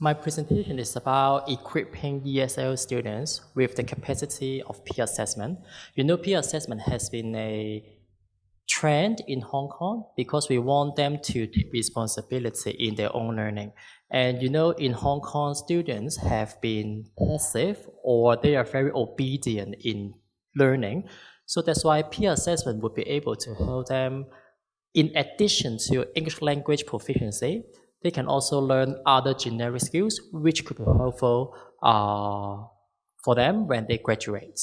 My presentation is about equipping ESL students with the capacity of peer assessment. You know, peer assessment has been a trend in Hong Kong because we want them to take responsibility in their own learning. And you know, in Hong Kong, students have been passive or they are very obedient in learning. So that's why peer assessment would be able to help them, in addition to English language proficiency, they can also learn other generic skills which could be helpful uh, for them when they graduate.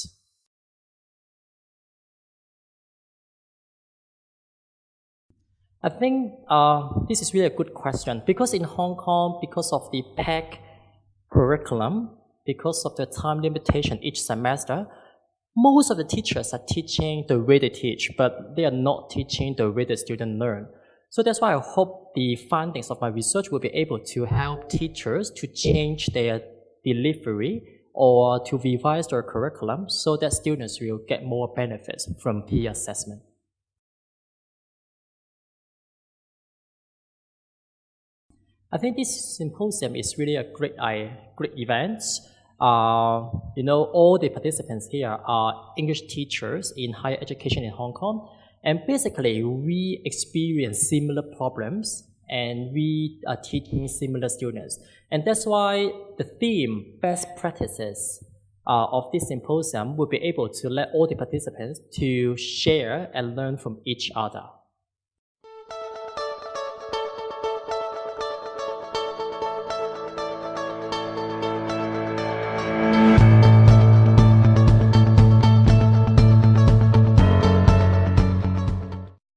I think uh, this is really a good question because in Hong Kong, because of the packed curriculum, because of the time limitation each semester, most of the teachers are teaching the way they teach, but they are not teaching the way the students learn. So that's why I hope the findings of my research will be able to help teachers to change their delivery or to revise their curriculum so that students will get more benefits from peer assessment. I think this symposium is really a great, great event. Uh, you know, all the participants here are English teachers in higher education in Hong Kong. And basically, we experience similar problems and we are teaching similar students. And that's why the theme, best practices, uh, of this symposium will be able to let all the participants to share and learn from each other.